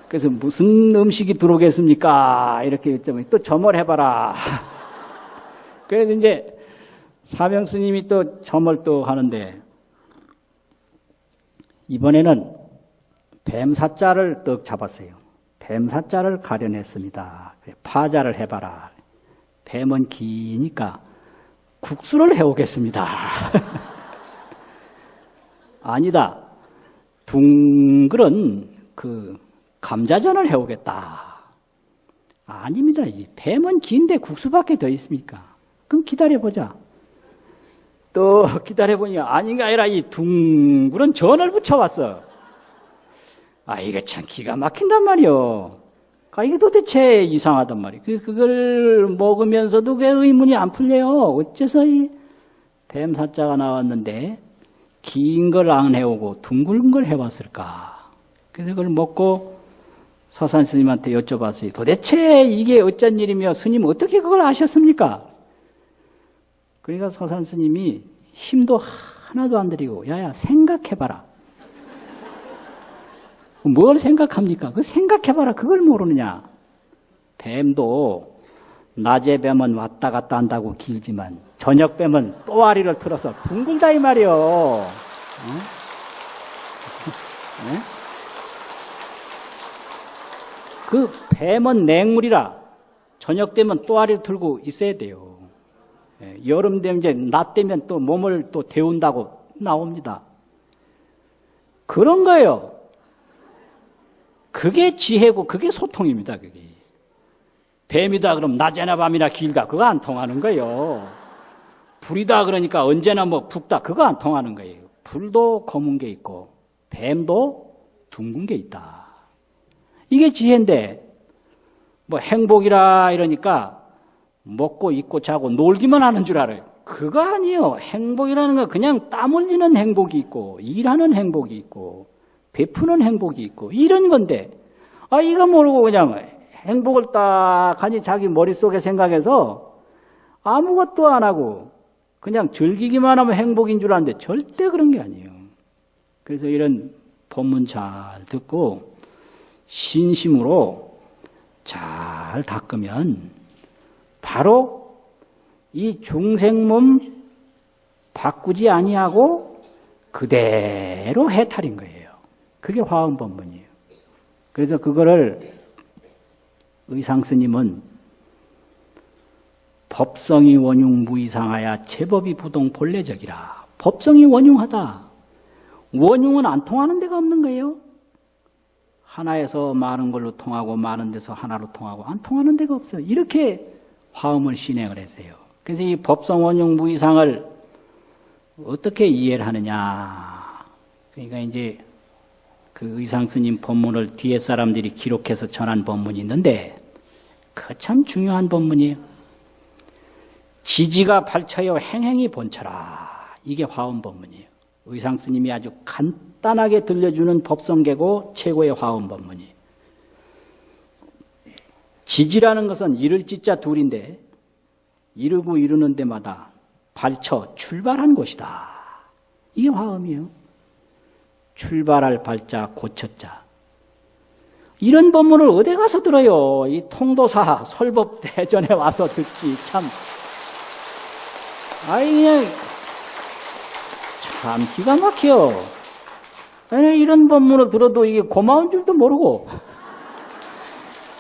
그래서 무슨 음식이 들어오겠습니까? 이렇게 여쭤보니 또 점을 해봐라. [LAUGHS] 그래서 이제 사명 스님이 또 점을 또 하는데 이번에는 뱀 사자를 떡 잡았어요. 뱀사자를 가려냈습니다. 파자를 해봐라. 뱀은 기니까 국수를 해오겠습니다. [LAUGHS] 아니다. 둥글은 그 감자전을 해오겠다. 아닙니다. 이 뱀은 긴데 국수밖에 더 있습니까? 그럼 기다려보자. 또 기다려보니 아닌가 아니라 이 둥글은 전을 붙여왔어. 아, 이게 참 기가 막힌단 말이요. 아, 이게 도대체 이상하단 말이에요. 그, 그걸 먹으면서도 그 의문이 안 풀려요. 어째서 이 뱀사자가 나왔는데 긴 걸 안 해오고 둥글은 걸 해왔을까? 그래서 그걸 먹고 서산 스님한테 여쭤봤어요. 도대체 이게 어쩐 일이며 스님 어떻게 그걸 아셨습니까? 그러니까 서산 스님이 힘도 하나도 안 들이고 야야 생각해봐라. 뭘 생각합니까? 그 생각해봐라. 그걸 모르느냐? 뱀도 낮에 뱀은 왔다 갔다 한다고 길지만 저녁 뱀은 또아리를 틀어서 둥글다 이 말이요. 어? 네? [LAUGHS] 그 뱀은 냉물이라 저녁 되면 또아리를 틀고 있어야 돼요. 예, 여름 되면 이제 낮 되면 또 몸을 또 데운다고 나옵니다. 그런 거예요. 그게 지혜고 그게 소통입니다. 그게 뱀이다 그럼 낮에나 밤이나 길다 그거 안 통하는 거예요. 불이다 그러니까 언제나 뭐 붓다 그거 안 통하는 거예요. 불도 검은 게 있고 뱀도 둥근 게 있다. 이게 지혜인데 뭐 행복이라 이러니까 먹고 입고 자고 놀기만 하는 줄 알아요. 그거 아니에요. 행복이라는 건 그냥 땀 흘리는 행복이 있고 일하는 행복이 있고 베푸는 행복이 있고 이런 건데 아 이거 모르고 그냥 행복을 딱 하니 자기 머릿속에 생각해서 아무것도 안 하고 그냥 즐기기만 하면 행복인 줄 아는데 절대 그런 게 아니에요. 그래서 이런 법문 잘 듣고 신심으로 잘 닦으면 바로 이 중생 몸 바꾸지 아니하고 그대로 해탈인 거예요. 그게 화엄법문이에요. 그래서 그거를 의상 스님은 법성이 원흉 무이상하야 제법이 부동 본래적이라. 법성이 원흉하다. 원흉은 안 통하는 데가 없는 거예요. 하나에서 많은 걸로 통하고 많은 데서 하나로 통하고 안 통하는 데가 없어요. 이렇게 화음을 신행을 했어요. 그래서 이 법성 원흉 무이상을 어떻게 이해를 하느냐. 그러니까 이제 그 의상 스님 법문을 뒤에 사람들이 기록해서 전한 법문이 있는데 그 참 중요한 법문이에요. 지지가 발쳐요 행행이 본처라. 이게 화엄 법문이에요. 의상 스님이 아주 간단하게 들려주는 법성계고 최고의 화엄 법문이에요. 지지라는 것은 이를 지자 둘인데 이루고 이루는 데마다 발쳐 출발한 곳이다. 이게 화엄이에요. 출발할 발자 고쳤자. 이런 법문을 어디 가서 들어요? 이 통도사 설법 대전에 와서 듣지 참. 아이 그냥 참 기가 막혀. 아니 이런 법문을 들어도 이게 고마운 줄도 모르고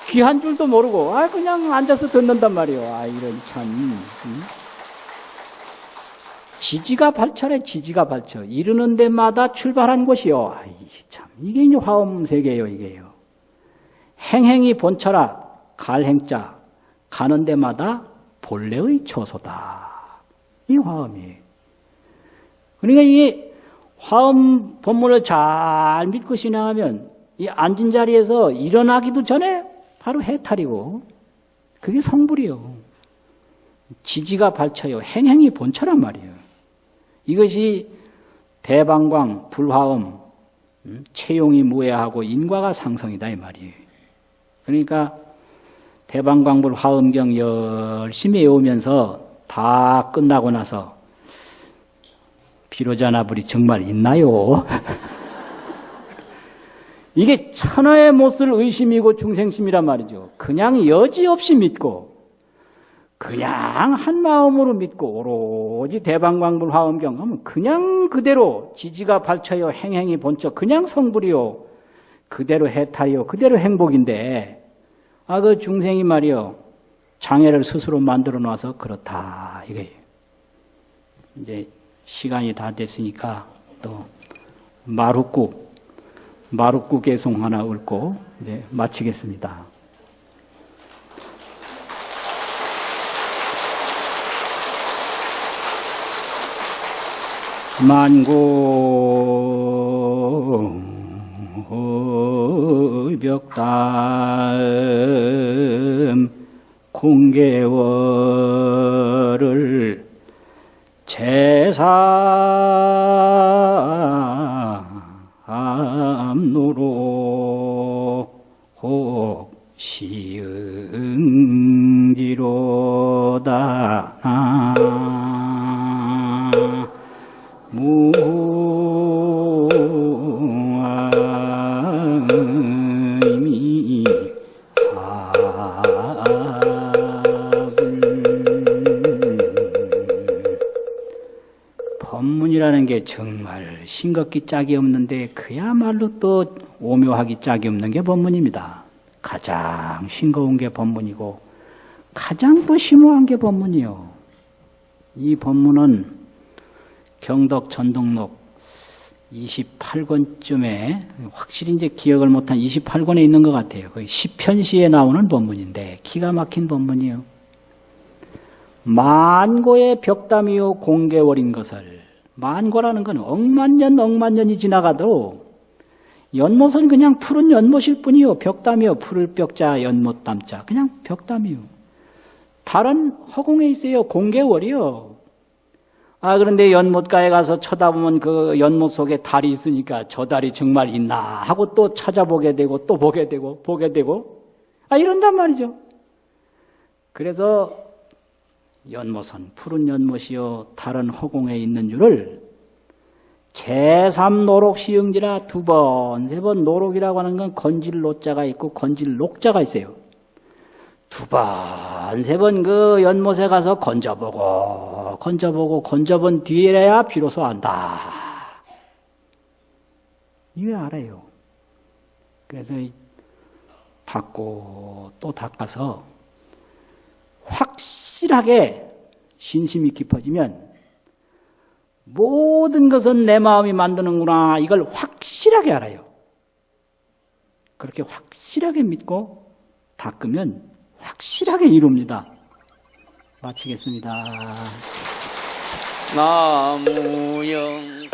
귀한 줄도 모르고 아 그냥 앉아서 듣는단 말이에요. 아 이런 참. 음? 지지가 발철해 지지가 발철 이르는 데마다 출발한 곳이요. 아이 참 이게 이제 화엄 세계예요 이게요. 행행이 본철아 갈행자 가는 데마다 본래의 초소다. 이 화엄이에요. 그러니까 이게 화엄 본문을 잘 믿고 신앙하면 이 앉은 자리에서 일어나기도 전에 바로 해탈이고 그게 성불이요. 지지가 발쳐요. 행행이 본처란 말이에요. 이것이 대방광, 불화음, 음, 채용이 무해하고 인과가 상성이다 이 말이에요. 그러니까 대방광불 화음경 열심히 외우면서 다 끝나고 나서 비로자나불이 정말 있나요? [LAUGHS] 이게 천하의 못을 의심이고 중생심이란 말이죠. 그냥 여지없이 믿고 그냥 한 마음으로 믿고 오로지 대방광불 화엄경 하면 그냥 그대로 지지가 발쳐요 행행이 본처 그냥 성불이요. 그대로 해탈이요. 그대로 행복인데. 아 그 중생이 말이요. 장애를 스스로 만들어 놔서 그렇다. 이게 이제 시간이 다 됐으니까 또 마루국 마루국 개송 하나 읊고 이제 마치겠습니다. 만고 벽담 공개월을 제삼노로 혹시응지로다 법문이라는 게 정말 싱겁기 짝이 없는데 그야말로 또 오묘하기 짝이 없는 게 법문입니다. 가장 싱거운 게 법문이고 가장 또 심오한 게 법문이요. 이 법문은 경덕 전동록 28권쯤에 확실히 이제 기억을 못한 28권에 있는 것 같아요. 거의 10편시에 나오는 법문인데 기가 막힌 법문이요. 만고의 벽담이요 공개월인 것을 만고라는 건 억만 년 억만 년이 지나가도 연못은 그냥 푸른 연못일 뿐이요. 벽담이요. 푸를 벽자 연못 담자. 그냥 벽담이요. 다른 허공에 있어요. 공개월이요. 아 그런데 연못가에 가서 쳐다보면 그 연못 속에 달이 있으니까 저 달이 정말 있나 하고 또 찾아보게 되고 또 보게 되고 보게 되고. 아 이런단 말이죠. 그래서 연못은 푸른 연못이요 다른 허공에 있는 줄을 제3노록 시흥지라 두 번, 세 번 노록이라고 하는 건 건질 노자가 있고 건질 녹자가 있어요. 두 번, 세 번 그 연못에 가서 건져보고, 건져보고, 건져본 뒤에야 비로소 안다. 이왜 알아요? 그래서 닦고 또 닦아서 확실하게 신심이 깊어지면 모든 것은 내 마음이 만드는구나 이걸 확실하게 알아요. 그렇게 확실하게 믿고 닦으면 확실하게 이룹니다. 마치겠습니다. 나무영